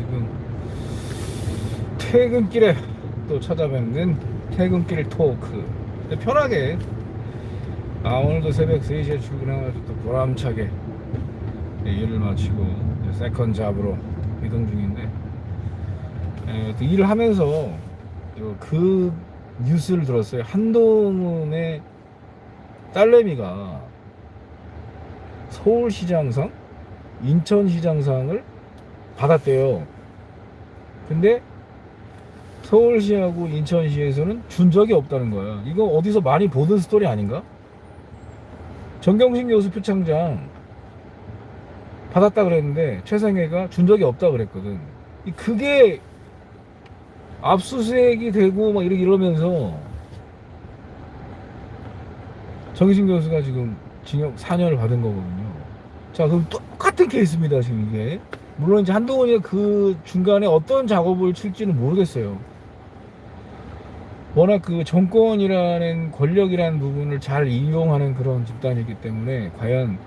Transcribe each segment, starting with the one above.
지금 퇴근길에 또 찾아뵙는 퇴근길 talk. 편하게. 아 오늘도 새벽 3시에 출근해가지고 또 보람차게 예, 일을 마치고 second job으로 이동 중인데 예, 또 일을 하면서 또그 뉴스를 들었어요. 한동훈의 딸내미가 서울시장상 인천시장상을 받았대요 근데 서울시하고 인천시에서는 준 적이 없다는 거야. 이거 어디서 많이 보던 스토리 아닌가? 정경심 교수 표창장 받았다 그랬는데 최상혜가 준 적이 없다 그랬거든. 이 그게 압수수색이 되고 막 이렇게 이러면서 정기심 교수가 지금 징역 4년을 받은 거거든요. 자, 그럼 똑같은 케이스입니다, 지금 이게. 물론 이제 한동훈이 그 중간에 어떤 작업을 칠지는 모르겠어요. 워낙 그 정권이라는 권력이라는 부분을 잘 이용하는 그런 집단이기 때문에 과연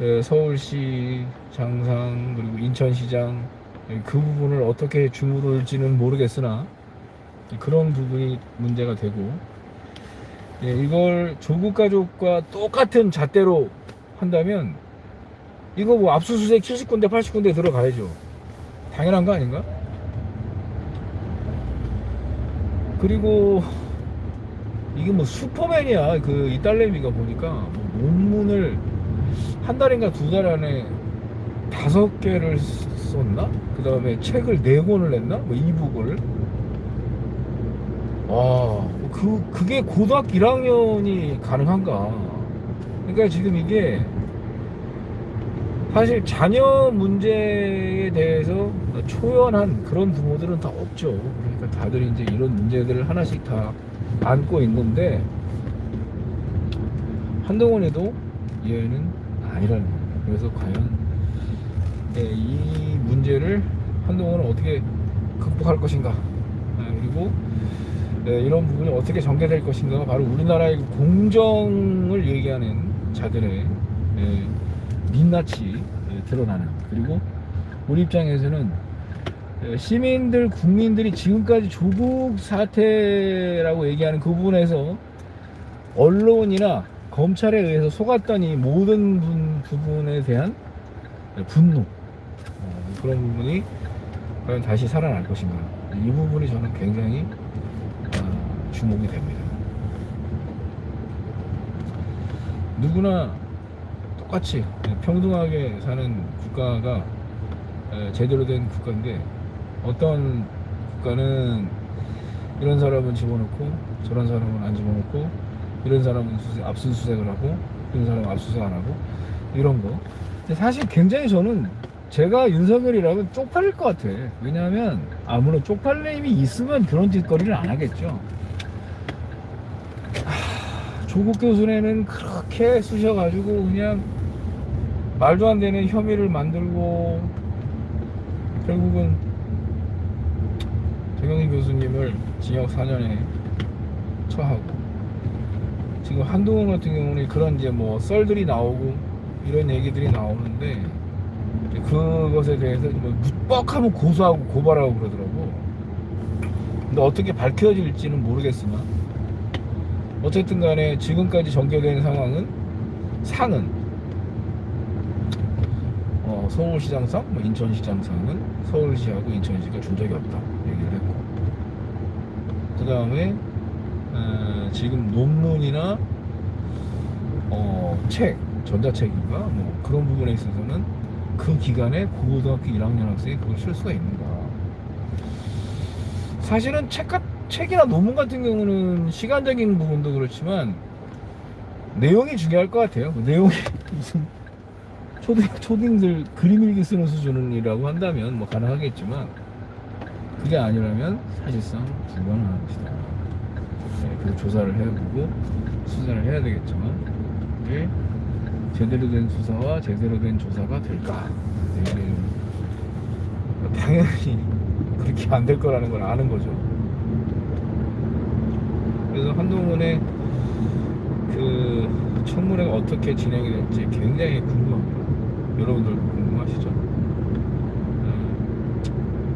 어, 서울시 장상 그리고 인천시장 그 부분을 어떻게 주무를지는 모르겠으나 그런 부분이 문제가 되고 예, 이걸 조국 가족과 똑같은 잣대로 한다면 이거 뭐 압수수색 70군데 80군데 들어가야죠 당연한 거 아닌가? 그리고 이게 뭐 슈퍼맨이야 그 이 딸내미가 보니까 뭐 논문을 한 달인가 두 달 안에 다섯 개를 썼나? 그 다음에 책을 네 권을 냈나? 뭐 이북을 와, 그, 그게 고등학교 1학년이 가능한가? 그러니까 지금 이게 사실 자녀 문제에 대해서 초연한 그런 부모들은 다 없죠. 그러니까 다들 이제 이런 문제들을 하나씩 다 안고 있는데 한동훈에도 얘는 아니라는 거예요. 그래서 과연 예, 이 문제를 한동훈은 어떻게 극복할 것인가? 아, 그리고 예, 이런 부분이 어떻게 전개될 것인가가 바로 우리나라의 공정을 얘기하는 자들의 예, 민낯이 예, 드러나는. 그리고 우리 입장에서는 예, 시민들 국민들이 지금까지 조국 사태라고 얘기하는 그 부분에서 언론이나 검찰에 의해서 속았던 이 모든 분- 부분에 대한 분노 어, 그런 부분이 과연 다시 살아날 것인가. 이 부분이 저는 굉장히 어, 주목이 됩니다. 누구나 똑같이 평등하게 사는 국가가 에, 제대로 된 국가인데 어떤 국가는 이런 사람은 집어넣고 저런 사람은 안 집어넣고 이런 사람은 수색- 압수수색을 하고 이런 사람은 압수수색 안 하고 이런 거. 근데 사실 굉장히 저는 제가 윤석열이라면 쪽팔릴 것 같아. 왜냐하면 아무런 쪽팔림이 있으면 그런 짓거리를 안 하겠죠. 하, 조국 교수네는 그렇게 쑤셔가지고 그냥 말도 안 되는 혐의를 만들고 결국은 정영진 교수님을 징역 4년에 처하고 지금 한동훈 같은 경우는 그런 이제 뭐 썰들이 나오고 이런 얘기들이 나오는데 그것에 대해서 뭐 뻑하면 고소하고 고발하고 그러더라고. 근데 어떻게 밝혀질지는 모르겠으나 어쨌든 간에 지금까지 전개된 상황은 상은 어, 서울시장상, 뭐 인천시장상은 서울시하고 인천시가 준 적이 없다. 얘기를 했고. 그 다음에 어, 지금 논문이나 어, 책, 전자책인가? 뭐 그런 부분에 있어서는 그 기간에 고등학교 1학년 학생이 그걸 쓸 수가 있는가 사실은 책, 같- 책이나 논문 같은 경우는 시간적인 부분도 그렇지만 내용이 중요할 것 같아요. 그 내용이 무슨 초등, 초딩들 그림 일기 쓰는 수준이라고 한다면 뭐 가능하겠지만 그게 아니라면 사실상 불가능한 것이다. 네, 그 조사를 해보고 수사를 해야 되겠지만 이게 제대로 된 수사와 제대로 된 조사가 될까? 네, 당연히 그렇게 안 될 거라는 걸 아는 거죠. 그래서 한동훈의 그 청문회가 어떻게 진행이 될지 굉장히 궁금합니다. 여러분들 궁금하시죠? 네.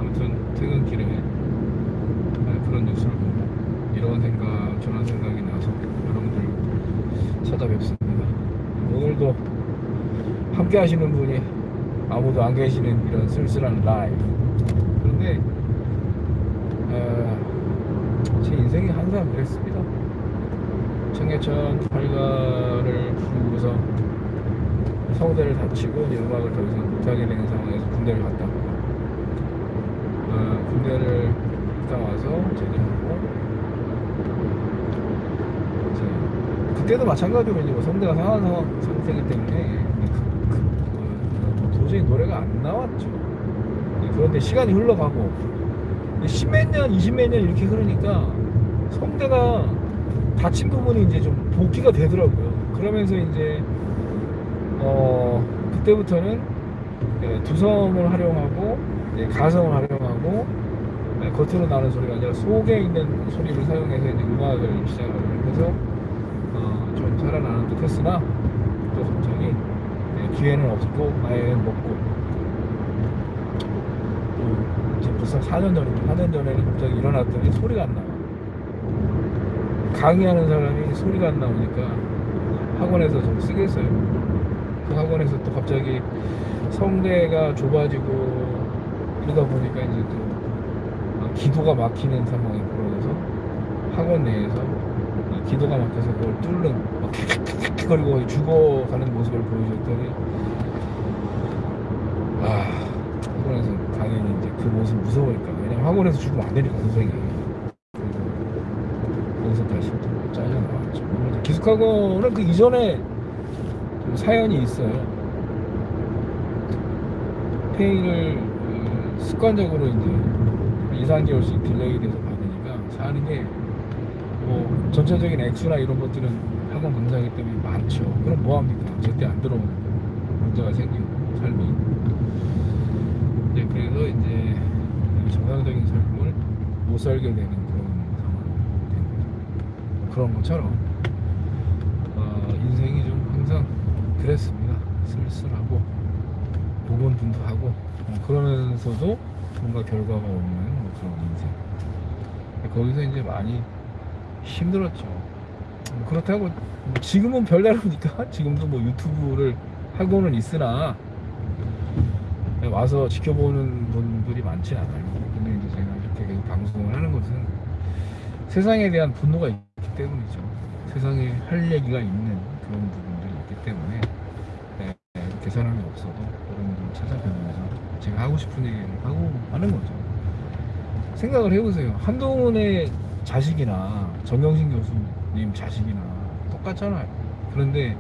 아무튼 퇴근길에 네, 그런 뉴스를 보고 이런 생각 저런 생각이 나서 여러분들 찾아뵙습니다. 오늘도 함께 하시는 분이 아무도 안 계시는 이런 쓸쓸한 라이브 그런데 어, 제 인생이 항상 그랬습니다. 청계천 팔가를 부르고서 성대를 다치고 이제 음악을 더 이상 못하게 되는 상황에서 군대를 갔다 왔고 어, 군대를 갔다 와서 제대하고 이제 그때도 마찬가지로 이제 뭐 성대가 상한 상황 상태이기 때문에 그, 그, 어, 도저히 노래가 안 나왔죠. 그런데 시간이 흘러가고 십몇 년, 이십몇 년 이렇게 흐르니까 성대가 다친 부분이 이제 좀 복귀가 되더라고요. 그러면서 이제 어 그때부터는 예, 두성을 활용하고 예, 가성을 활용하고 예, 겉으로 나는 소리가 아니라 속에 있는 소리를 사용해서 이제 음악을 시작을 해서 어, 좀 살아나는 듯 했으나 또 갑자기 예, 기회는 없고 나이는 먹고. 또 이제 벌써 4년 전이죠 4년 전에는 갑자기 일어났더니 소리가 안 나와. 강의하는 사람이 소리가 안 나오니까 학원에서 좀 쓰겠어요 그 학원에서 또 갑자기 성대가 좁아지고 이러다 보니까 이제 또 어, 기도가 막히는 상황이 벌어져서 학원 내에서 이 기도가 막혀서 그걸 뚫는 막 킥킥킥거리고 죽어가는 모습을 보여줬더니 아 학원에서 당연히 이제 그 모습 무서우니까. 왜냐면 학원에서 죽으면 안 되니까 선생님이 그래서 거기서 다시 또 잘려 나왔죠. 기숙학원은 그 이전에 좀 사연이 있어요 페이를 그 습관적으로 이제 2, 3개월씩 delay 돼서 받으니까 사는 게 뭐 전체적인 액수나 이런 것들은 학원 강사이기 때문에 많죠. 그럼 뭐합니까? 절대 안 들어오는 문제가 생기고 삶이. 이제 그래서 이제 정상적인 삶을 못 살게 되는 그런 상황이 된 거죠. 그런 것처럼 어, 인생이 좀 항상 그랬습니다. 쓸쓸하고 고군분투하고 어, 그러면서도 뭔가 결과가 없는 뭐 그런 인생. 거기서 이제 많이 힘들었죠. 뭐 그렇다고 뭐 지금은 별다르니까 지금도 뭐 유튜브를 하고는 있으나 와서 지켜보는 분들이 많지 않아요. 근데 이제 제가 이렇게 계속 방송을 하는 것은 세상에 대한 분노가 있기 때문이죠. 세상에 할 얘기가 있는 그런 있기 때문에 네, 이렇게 사람이 없어도 여러분들 찾아뵈면서 제가 하고 싶은 얘기를 하고 하는 거죠. 생각을 해보세요. 한동훈의 자식이나 정경심 교수님 자식이나 똑같잖아요. 그런데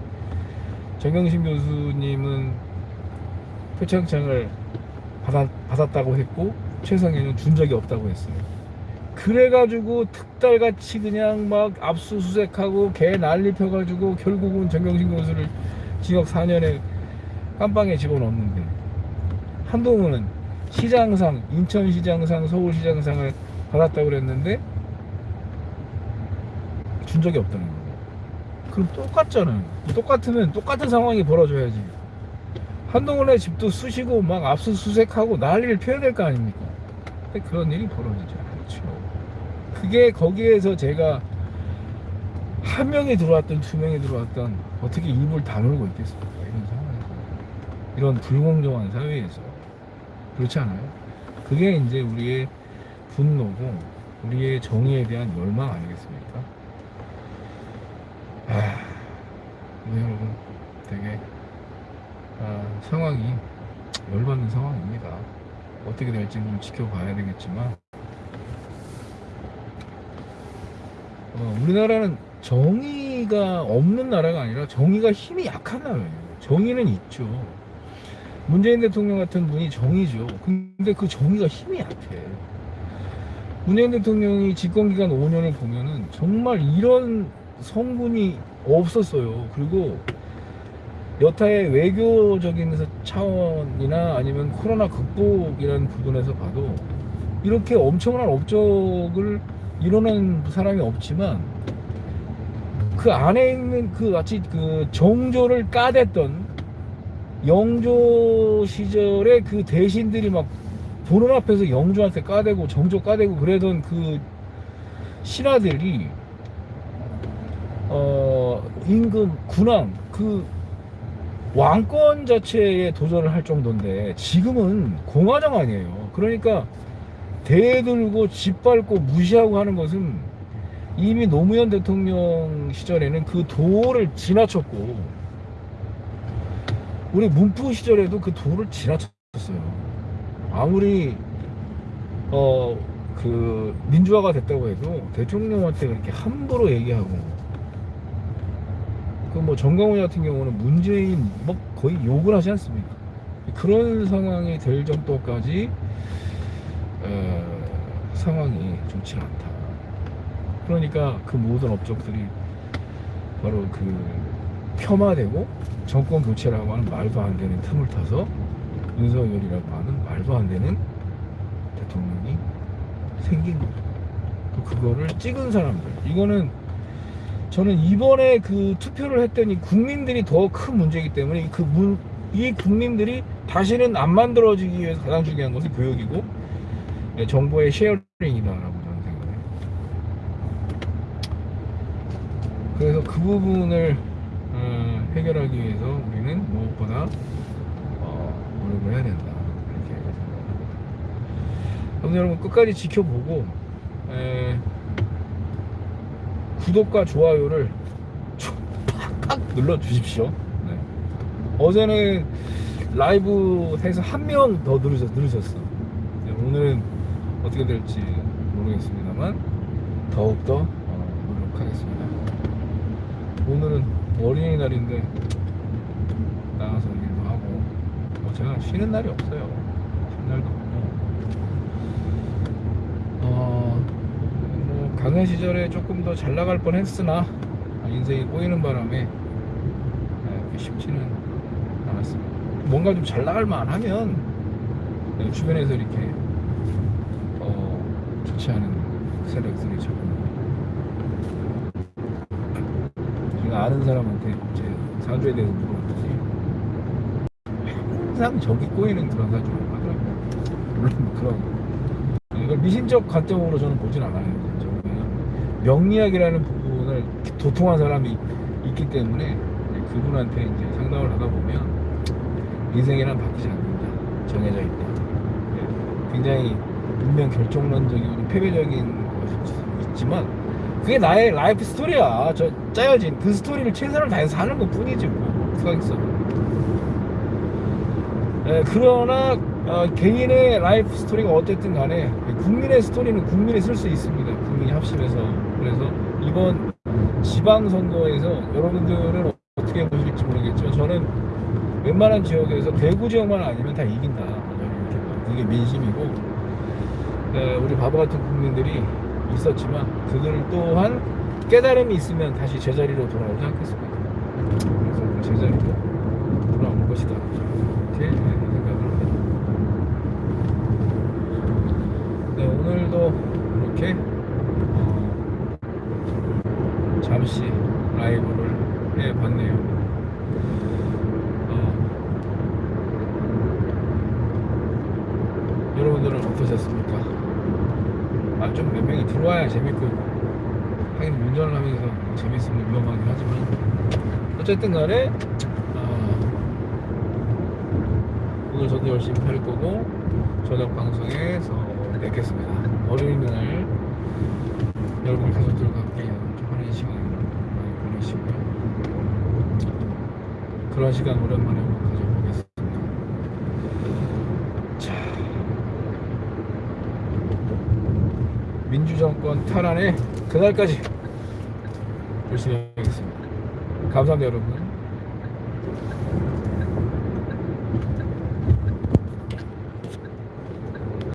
정경심 교수님은 표창장을 받았, 받았다고 했고 최성애는 준 적이 없다고 했어요. 그래가지고 특달같이 그냥 막 압수수색하고 개 난리 펴가지고 결국은 정경심 교수를 징역 4년에 깜빵에 집어넣었는데 한동훈은 시장상, 인천시장상, 서울시장상을 받았다고 그랬는데 준 적이 없다는 거예요. 그럼 똑같잖아요. 똑같으면 똑같은 상황이 벌어져야지. 한동훈의 집도 쑤시고 막 압수수색하고 난리를 피워야 될 거 아닙니까? 근데 그런 일이 벌어지지 않죠. 그게 거기에서 제가 한 명이 들어왔던 두 명이 들어왔던 어떻게 입을 다물고 있겠습니까? 이런 상황에서. 이런 불공정한 사회에서. 그렇지 않아요? 그게 이제 우리의 분노고 우리의 정의에 대한 열망 아니겠습니까? 아, 네, 여러분 되게 아, 상황이 열받는 상황입니다. 어떻게 될지는 좀 지켜봐야 되겠지만 어, 우리나라는 정의가 없는 나라가 아니라 정의가 힘이 약한 나라예요. 정의는 있죠. 문재인 대통령 같은 분이 정의죠. 근데 그 정의가 힘이 약해. 문재인 대통령이 집권기간 5년을 보면은 정말 이런 성분이 없었어요. 그리고 여타의 외교적인 차원이나 아니면 코로나 극복이라는 부분에서 봐도 이렇게 엄청난 업적을 이뤄낸 사람이 없지만 그 안에 있는 그 마치 그 정조를 까댔던 영조 시절에 그 대신들이 막 보는 앞에서 영조한테 까대고 정조 까대고 그러던 그 신하들이 어, 임금 군왕 그 왕권 자체에 도전을 할 정도인데 지금은 공화당 아니에요. 그러니까 대들고 짓밟고 무시하고 하는 것은 이미 노무현 대통령 시절에는 그 도를 지나쳤고 우리 문프 시절에도 그 도를 지나쳤어요. 아무리 어 그 민주화가 됐다고 해도 대통령한테 그렇게 함부로 얘기하고 그 뭐 정강훈 같은 경우는 문재인 뭐 거의 욕을 하지 않습니까? 그런 상황이 될 정도까지 어, 상황이 좋지 않다. 그러니까 그 모든 업적들이 바로 그 폄하되고 정권 교체라고 하는 말도 안 되는 틈을 타서 윤석열이라고 하는 말도 안 되는 대통령이 생긴 거죠. 또 그거를 찍은 사람들. 이거는 저는 이번에 그 투표를 했더니 국민들이 더 큰 문제이기 때문에 그 문, 이 국민들이 다시는 안 만들어지기 위해서 가장 중요한 것은 교육이고 네, 정보의 sharing이다라고 저는 생각해요. 그래서 그 부분을 어, 해결하기 위해서 우리는 무엇보다 어, 노력을 해야 된다. 이렇게 생각합니다. 여러분 끝까지 지켜보고 에, 구독과 좋아요를 좀 팍팍 눌러 주십시오. 네. 어제는 라이브에서 한 명더 누르셨, 누르셨어. 네, 오늘은 어떻게 될지 모르겠습니다만 더욱더 어, 노력하겠습니다. 오늘은 어린이날인데 나가서 일도 하고 뭐 제가 쉬는 날이 없어요. 쉬는 날도 없고 어, 뭐 강연 시절에 조금 더 잘 나갈 뻔 했으나 인생이 꼬이는 바람에 네, 쉽지는 않았습니다. 뭔가 좀 잘 나갈 만하면 네, 주변에서 이렇게 않은 세력들이 자꾸 제가 아는 사람한테 제 사주에 대해서 물어봤더니 항상 저기 꼬이는 그런 사주라고 하더라고요. 물론 뭐 그런 이걸 미신적 관점으로 저는 보진 않아요. 명리학이라는 부분을 도통한 사람이 있기 때문에 그분한테 이제 상담을 하다 보면 인생이란 바뀌지 않는다. 정해져 있다. 네, 굉장히 분명 결정론적이고 패배적인 것이 있지만 그게 나의 life story야. 저 짜여진 그 스토리를 최선을 다해서 사는 것 뿐이지 뭐. 수고하겠어. 예, 그러나 어, 개인의 life story가 어쨌든 간에 국민의 스토리는 국민이 쓸 수 있습니다. 국민이 합심해서. 그래서 이번 지방선거에서 여러분들은 어떻게 보실지 모르겠죠. 저는 웬만한 지역에서 대구 지역만 아니면 다 이긴다. 그게 민심이고 예, 우리 바보 같은 국민들이 있었지만 그들 또한 깨달음이 있으면 다시 제자리로 돌아오지 않겠습니까? 그래서 그 제자리로 돌아올 것이다. 이렇게 생각을 합니다. 네, 오늘도 이렇게 어, 잠시 라이브를 해봤네요. 어, 여러분들은 어떠셨습니까? 아, 좀 몇 명이 들어와야 재밌고, 하긴 운전을 하면서 재밌으면 위험하긴 하지만, 어쨌든 간에, 어, 오늘 저도 열심히 할 거고, 저녁 방송에서 뵙겠습니다. 어린이날 여러분 가족들과 함께 좀 하는 시간 많이 보내시고요. 그런 시간 오랜만에 한번 가져보겠습니다. 자, 민주 정권 탈환의 그날까지 열심히 하겠습니다. 감사합니다, 여러분.